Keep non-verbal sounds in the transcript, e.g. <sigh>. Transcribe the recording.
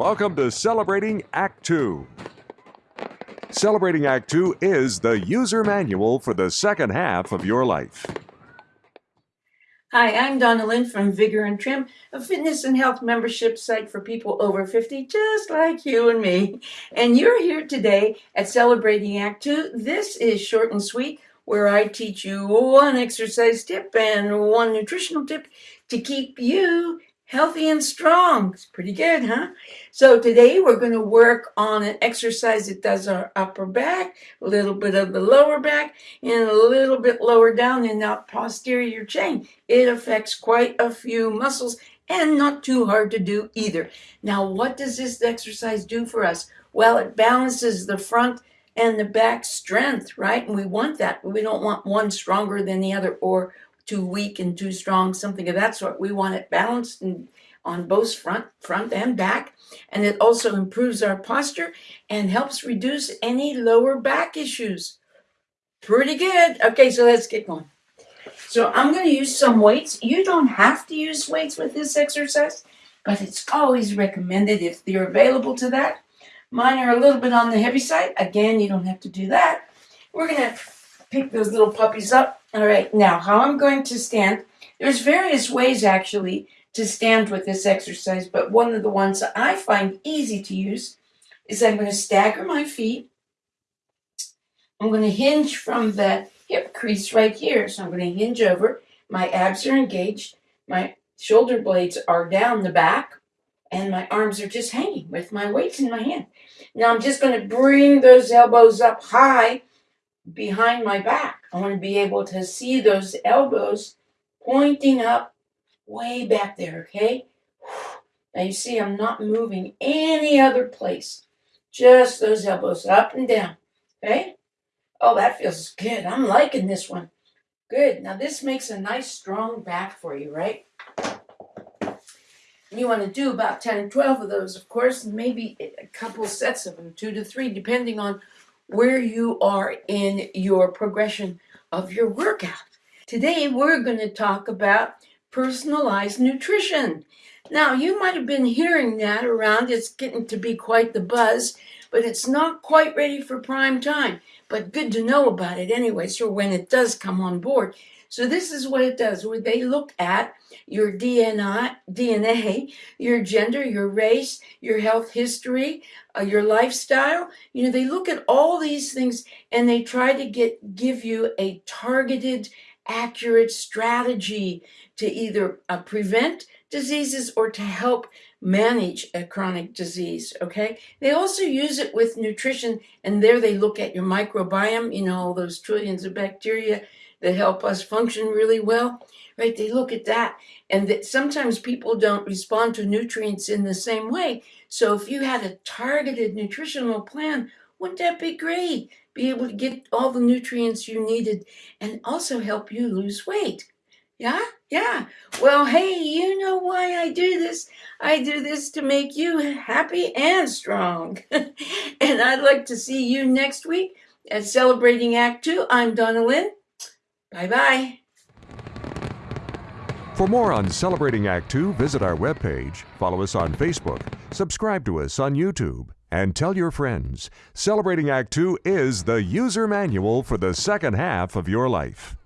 Welcome to Celebrating Act 2. Celebrating Act 2 is the user manual for the second half of your life. Hi, I'm Donna Lynn from Vigor and Trim, a fitness and health membership site for people over 50, just like you and me. And you're here today at Celebrating Act 2. This is short and sweet, where I teach you one exercise tip and one nutritional tip to keep you healthy and strong. It's pretty good, huh? So today we're going to work on an exercise that does our upper back, a little bit of the lower back, and a little bit lower down in that posterior chain. It affects quite a few muscles and not too hard to do either. Now, what does this exercise do for us? Well, it balances the front and the back strength, right? And we want that. We don't want one stronger than the other or too weak and too strong, something of that sort. We want it balanced and on both front, front and back. And it also improves our posture and helps reduce any lower back issues. Pretty good. Okay, so let's get going. So I'm going to use some weights. You don't have to use weights with this exercise, but it's always recommended if they're available to that. Mine are a little bit on the heavy side. Again, you don't have to do that. We're going to pick those little puppies up all right, now how I'm going to stand, there's various ways actually to stand with this exercise, but one of the ones that I find easy to use is I'm going to stagger my feet. I'm going to hinge from the hip crease right here. So I'm going to hinge over. My abs are engaged. My shoulder blades are down the back. And my arms are just hanging with my weights in my hand. Now I'm just going to bring those elbows up high behind my back. I want to be able to see those elbows pointing up way back there, okay? Now you see I'm not moving any other place. Just those elbows up and down, okay? Oh, that feels good. I'm liking this one. Good. Now this makes a nice strong back for you, right? You want to do about 10 or 12 of those, of course, and maybe a couple sets of them, two to three, depending on where you are in your progression of your workout. Today we're going to talk about personalized nutrition. Now you might have been hearing that around, it's getting to be quite the buzz, but it's not quite ready for prime time. But good to know about it anyway, so when it does come on board, so this is what it does, where they look at your DNA, DNA, your gender, your race, your health history, uh, your lifestyle. You know, they look at all these things and they try to get give you a targeted, accurate strategy to either uh, prevent diseases or to help manage a chronic disease, okay? They also use it with nutrition, and there they look at your microbiome, you know, all those trillions of bacteria that help us function really well, right? They look at that and that sometimes people don't respond to nutrients in the same way. So if you had a targeted nutritional plan, wouldn't that be great? Be able to get all the nutrients you needed and also help you lose weight. Yeah, yeah. Well, hey, you know why I do this? I do this to make you happy and strong. <laughs> and I'd like to see you next week at Celebrating Act Two. I'm Donna Lynn. Bye bye. For more on Celebrating Act 2, visit our webpage, follow us on Facebook, subscribe to us on YouTube, and tell your friends. Celebrating Act 2 is the user manual for the second half of your life.